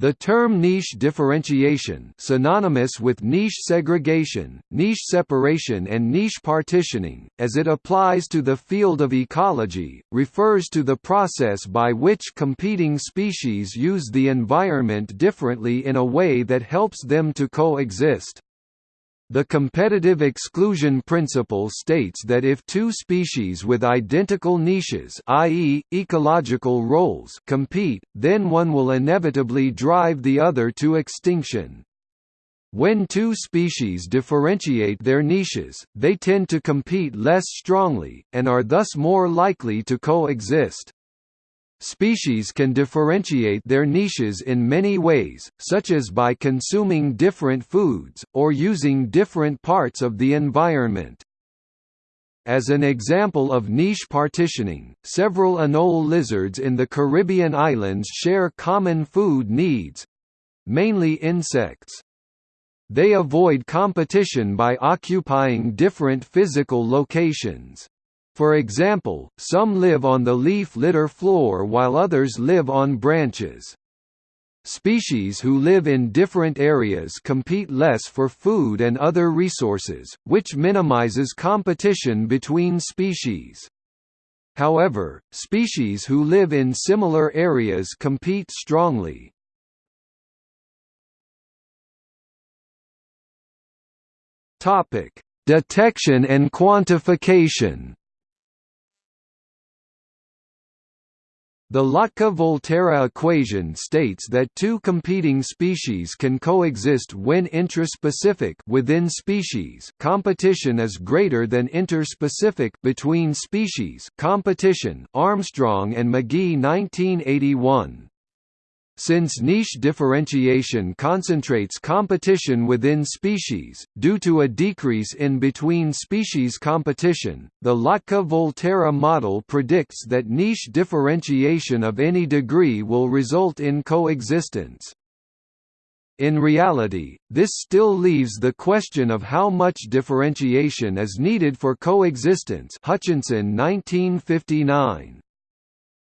The term niche differentiation synonymous with niche segregation, niche separation and niche partitioning, as it applies to the field of ecology, refers to the process by which competing species use the environment differently in a way that helps them to coexist. The competitive exclusion principle states that if two species with identical niches i.e., ecological roles compete, then one will inevitably drive the other to extinction. When two species differentiate their niches, they tend to compete less strongly, and are thus more likely to coexist. Species can differentiate their niches in many ways, such as by consuming different foods, or using different parts of the environment. As an example of niche partitioning, several anole lizards in the Caribbean islands share common food needs—mainly insects. They avoid competition by occupying different physical locations. For example, some live on the leaf litter floor while others live on branches. Species who live in different areas compete less for food and other resources, which minimizes competition between species. However, species who live in similar areas compete strongly. Detection and quantification The Lotka-Volterra equation states that two competing species can coexist when intraspecific within species. Competition is greater than interspecific between species. Competition Armstrong and McGehee 1981 since niche differentiation concentrates competition within species, due to a decrease in between-species competition, the Lotka-Volterra model predicts that niche differentiation of any degree will result in coexistence. In reality, this still leaves the question of how much differentiation is needed for coexistence Hutchinson 1959.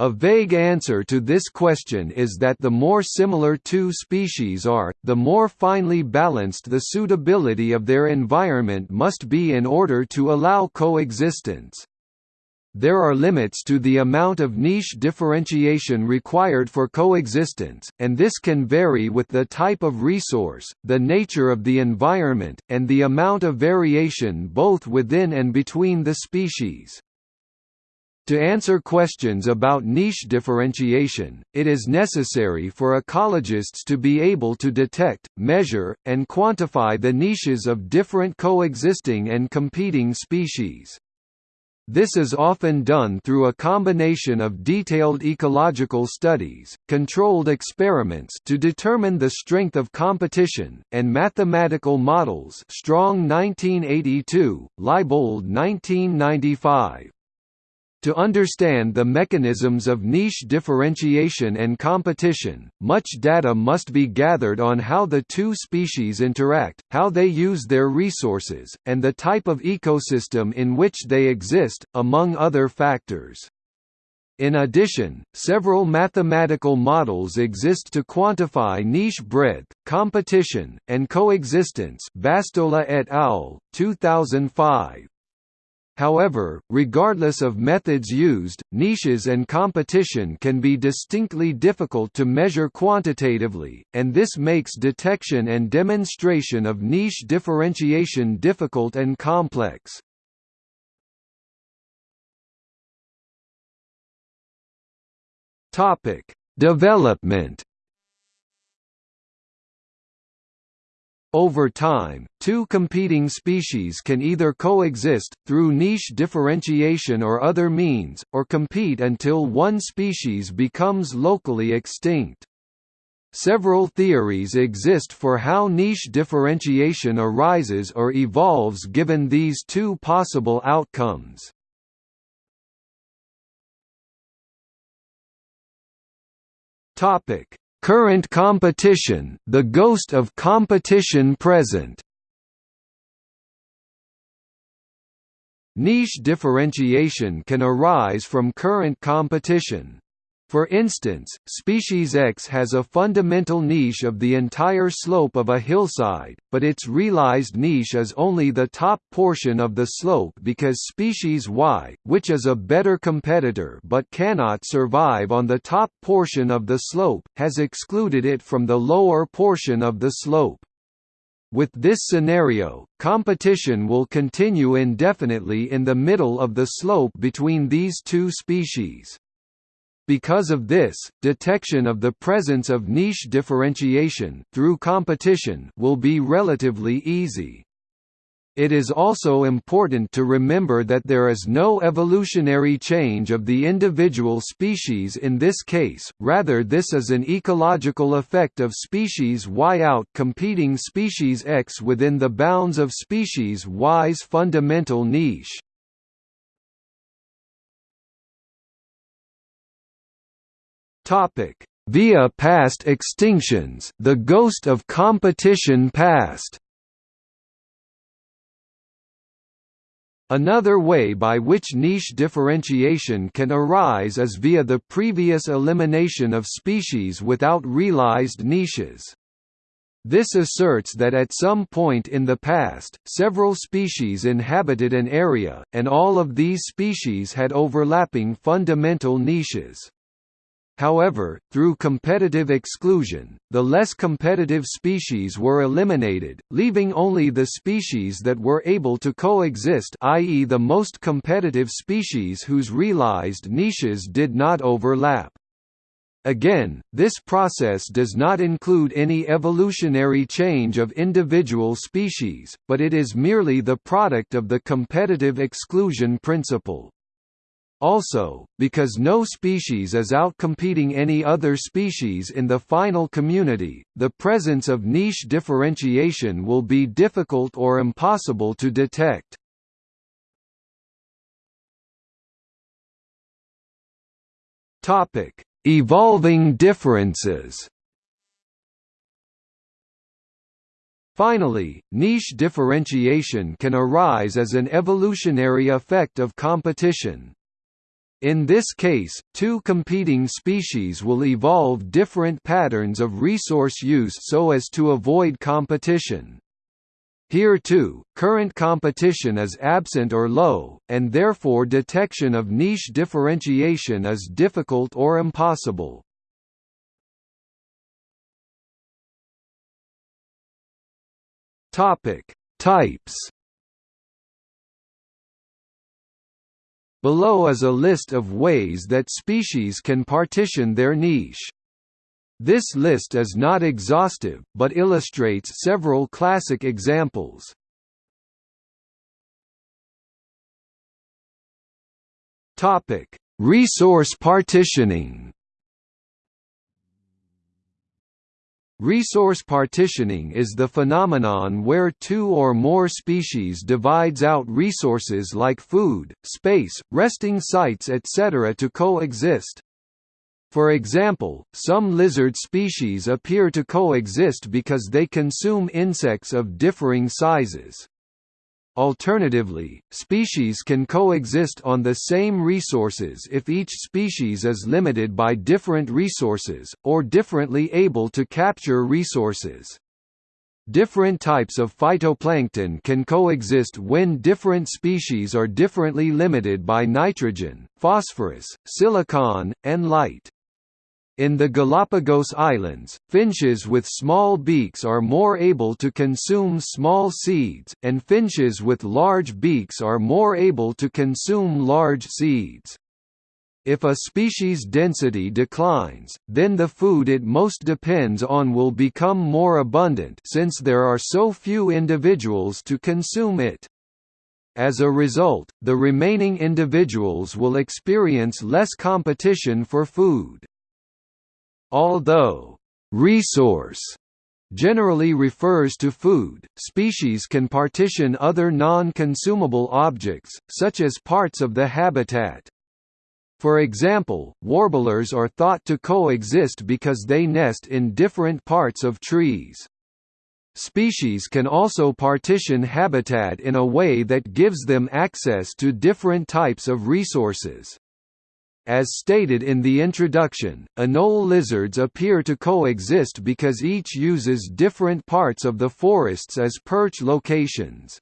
A vague answer to this question is that the more similar two species are, the more finely balanced the suitability of their environment must be in order to allow coexistence. There are limits to the amount of niche differentiation required for coexistence, and this can vary with the type of resource, the nature of the environment, and the amount of variation both within and between the species. To answer questions about niche differentiation, it is necessary for ecologists to be able to detect, measure, and quantify the niches of different coexisting and competing species. This is often done through a combination of detailed ecological studies, controlled experiments to determine the strength of competition, and mathematical models Strong 1982, Leibold 1995. To understand the mechanisms of niche differentiation and competition, much data must be gathered on how the two species interact, how they use their resources, and the type of ecosystem in which they exist, among other factors. In addition, several mathematical models exist to quantify niche breadth, competition, and coexistence Bastolla et al., 2005. However, regardless of methods used, niches and competition can be distinctly difficult to measure quantitatively, and this makes detection and demonstration of niche differentiation difficult and complex. Development Over time, two competing species can either coexist, through niche differentiation or other means, or compete until one species becomes locally extinct. Several theories exist for how niche differentiation arises or evolves given these two possible outcomes. Topic: Current competition, the ghost of competition present Niche differentiation can arise from current competition. For instance, species X has a fundamental niche of the entire slope of a hillside, but its realized niche is only the top portion of the slope because species Y, which is a better competitor but cannot survive on the top portion of the slope, has excluded it from the lower portion of the slope. With this scenario, competition will continue indefinitely in the middle of the slope between these two species. Because of this, detection of the presence of niche differentiation through competition will be relatively easy. It is also important to remember that there is no evolutionary change of the individual species in this case, rather this is an ecological effect of species Y out competing species X within the bounds of species Y's fundamental niche. Topic: Via past extinctions, the ghost of competition past. Another way by which niche differentiation can arise is via the previous elimination of species without realized niches. This asserts that at some point in the past, several species inhabited an area, and all of these species had overlapping fundamental niches. However, through competitive exclusion, the less competitive species were eliminated, leaving only the species that were able to coexist i.e. the most competitive species whose realized niches did not overlap. Again, this process does not include any evolutionary change of individual species, but it is merely the product of the competitive exclusion principle. Also, because no species is outcompeting any other species in the final community, the presence of niche differentiation will be difficult or impossible to detect. Evolving differences Finally, niche differentiation can arise as an evolutionary effect of competition. In this case, two competing species will evolve different patterns of resource use so as to avoid competition. Here too, current competition is absent or low, and therefore detection of niche differentiation is difficult or impossible. Types Below is a list of ways that species can partition their niche. This list is not exhaustive, but illustrates several classic examples. Resource partitioning Resource partitioning is the phenomenon where two or more species divides out resources like food, space, resting sites etc. to coexist. For example, some lizard species appear to coexist because they consume insects of differing sizes. Alternatively, species can coexist on the same resources if each species is limited by different resources, or differently able to capture resources. Different types of phytoplankton can coexist when different species are differently limited by nitrogen, phosphorus, silicon, and light. In the Galapagos Islands, finches with small beaks are more able to consume small seeds, and finches with large beaks are more able to consume large seeds. If a species' density declines, then the food it most depends on will become more abundant since there are so few individuals to consume it. As a result, the remaining individuals will experience less competition for food. Although resource generally refers to food, species can partition other non-consumable objects, such as parts of the habitat. For example, warblers are thought to coexist because they nest in different parts of trees. Species can also partition habitat in a way that gives them access to different types of resources. As stated in the introduction, anole lizards appear to coexist because each uses different parts of the forests as perch locations.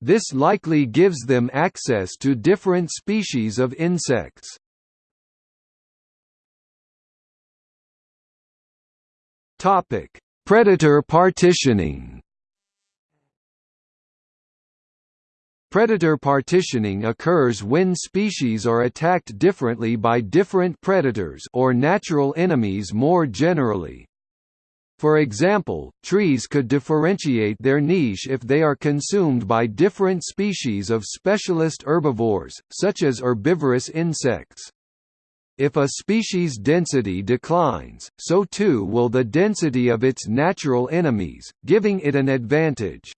This likely gives them access to different species of insects. Predator partitioning Predator partitioning occurs when species are attacked differently by different predators or natural enemies more generally. For example, trees could differentiate their niche if they are consumed by different species of specialist herbivores, such as herbivorous insects. If a species' density declines, so too will the density of its natural enemies, giving it an advantage.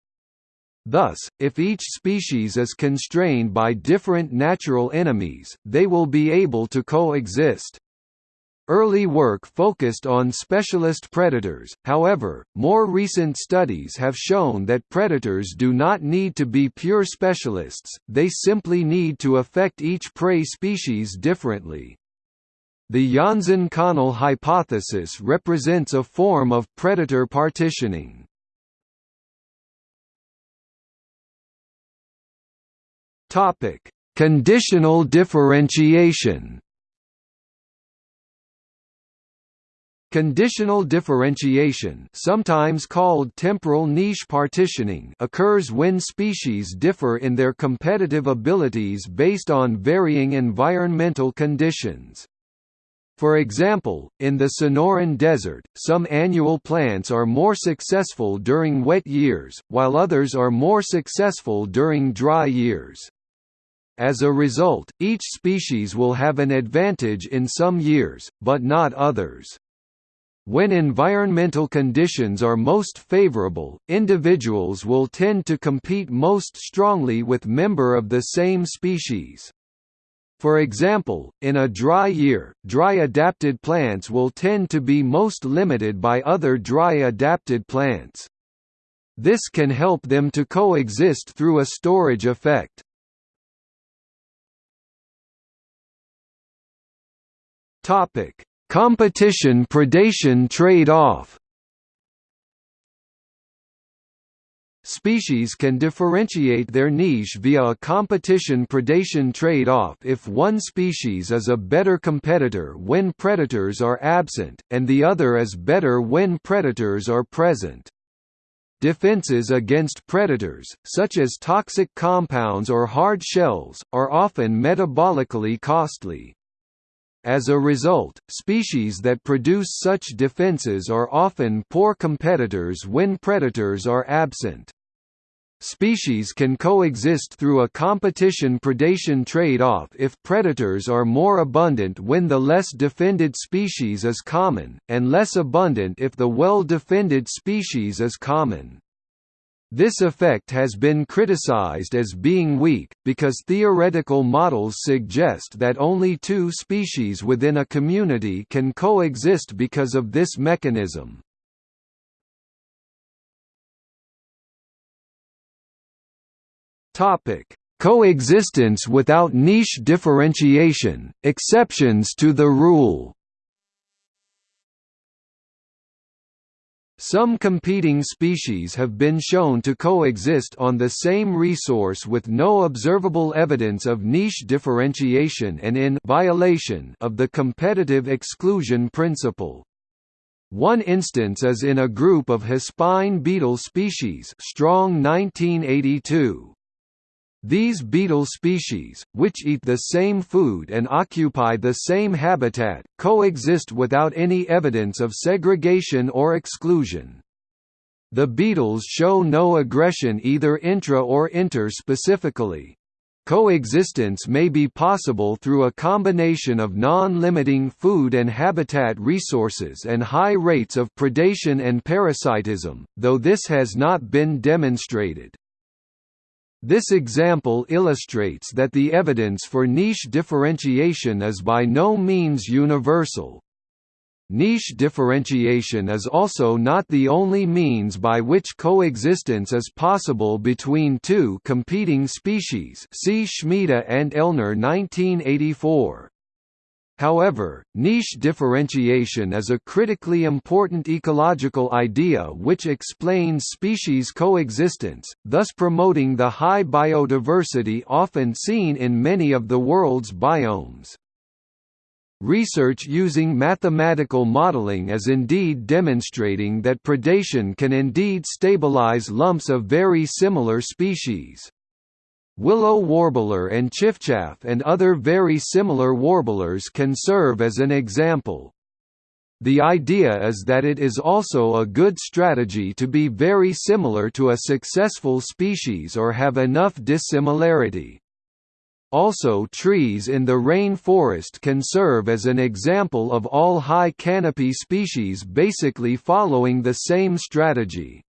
Thus, if each species is constrained by different natural enemies, they will be able to coexist. Early work focused on specialist predators, however, more recent studies have shown that predators do not need to be pure specialists, they simply need to affect each prey species differently. The Janzen-Connell hypothesis represents a form of predator partitioning. Topic: Conditional differentiation. Conditional differentiation sometimes called temporal niche partitioning occurs when species differ in their competitive abilities based on varying environmental conditions. For example, in the Sonoran Desert, some annual plants are more successful during wet years, while others are more successful during dry years. As a result, each species will have an advantage in some years, but not others. When environmental conditions are most favorable, individuals will tend to compete most strongly with member of the same species. For example, in a dry year, dry-adapted plants will tend to be most limited by other dry-adapted plants. This can help them to coexist through a storage effect. Topic: Competition predation trade-off. Species can differentiate their niche via a competition predation trade-off if one species is a better competitor when predators are absent, and the other is better when predators are present. Defenses against predators, such as toxic compounds or hard shells, are often metabolically costly. As a result, species that produce such defenses are often poor competitors when predators are absent. Species can coexist through a competition-predation trade-off if predators are more abundant when the less defended species is common, and less abundant if the well-defended species is common. This effect has been criticized as being weak, because theoretical models suggest that only two species within a community can coexist because of this mechanism. Coexistence without niche differentiation, exceptions to the rule Some competing species have been shown to coexist on the same resource with no observable evidence of niche differentiation and in violation of the competitive exclusion principle. One instance is in a group of hispine beetle species Strong 1982. These beetle species, which eat the same food and occupy the same habitat, coexist without any evidence of segregation or exclusion. The beetles show no aggression either intra or inter-specifically. Coexistence may be possible through a combination of non-limiting food and habitat resources and high rates of predation and parasitism, though this has not been demonstrated. This example illustrates that the evidence for niche differentiation is by no means universal. Niche differentiation is also not the only means by which coexistence is possible between two competing species see Shmida and Ellner 1984. However, niche differentiation is a critically important ecological idea which explains species coexistence, thus promoting the high biodiversity often seen in many of the world's biomes. Research using mathematical modeling is indeed demonstrating that predation can indeed stabilize lumps of very similar species. Willow warbler and chiffchaff and other very similar warblers can serve as an example. The idea is that it is also a good strategy to be very similar to a successful species or have enough dissimilarity. Also trees in the rain forest can serve as an example of all high canopy species basically following the same strategy.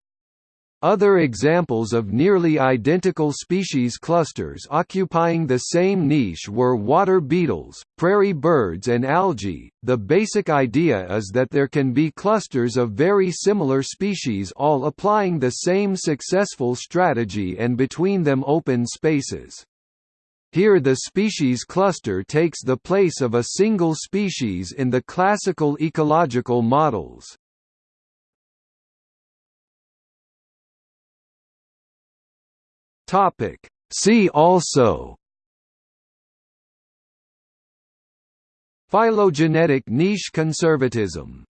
Other examples of nearly identical species clusters occupying the same niche were water beetles, prairie birds, and algae. The basic idea is that there can be clusters of very similar species all applying the same successful strategy and between them open spaces. Here the species cluster takes the place of a single species in the classical ecological models. Topic. See also Phylogenetic niche conservatism